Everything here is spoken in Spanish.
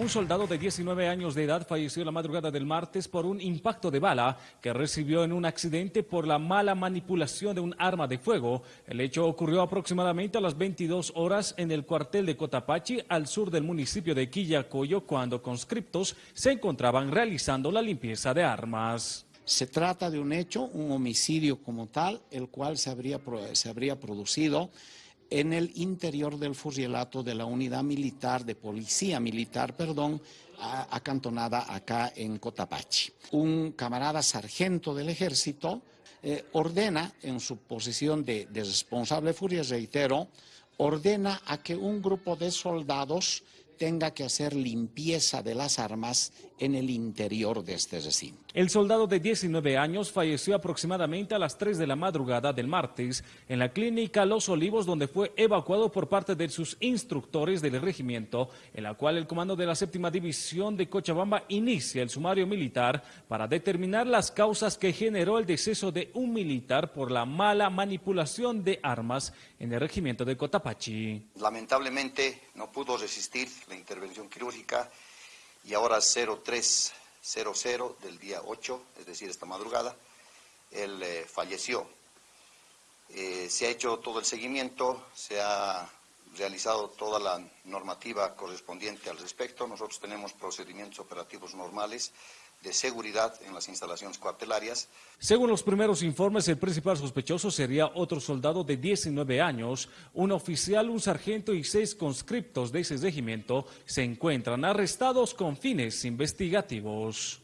Un soldado de 19 años de edad falleció la madrugada del martes por un impacto de bala que recibió en un accidente por la mala manipulación de un arma de fuego. El hecho ocurrió aproximadamente a las 22 horas en el cuartel de Cotapachi, al sur del municipio de Quillacoyo, cuando conscriptos se encontraban realizando la limpieza de armas. Se trata de un hecho, un homicidio como tal, el cual se habría, se habría producido en el interior del fusilato de la unidad militar, de policía militar, perdón, acantonada acá en Cotapachi. Un camarada sargento del ejército eh, ordena, en su posición de, de responsable furia, reitero, ordena a que un grupo de soldados tenga que hacer limpieza de las armas en el interior de este recinto. El soldado de 19 años falleció aproximadamente a las 3 de la madrugada del martes en la clínica Los Olivos, donde fue evacuado por parte de sus instructores del regimiento, en la cual el comando de la séptima división de Cochabamba inicia el sumario militar para determinar las causas que generó el deceso de un militar por la mala manipulación de armas en el regimiento de Cotapachi. Lamentablemente no pudo resistir la intervención quirúrgica y ahora 0300 del día 8, es decir, esta madrugada, él eh, falleció. Eh, se ha hecho todo el seguimiento, se ha realizado toda la normativa correspondiente al respecto. Nosotros tenemos procedimientos operativos normales de seguridad en las instalaciones cuartelarias. Según los primeros informes, el principal sospechoso sería otro soldado de 19 años. Un oficial, un sargento y seis conscriptos de ese regimiento se encuentran arrestados con fines investigativos.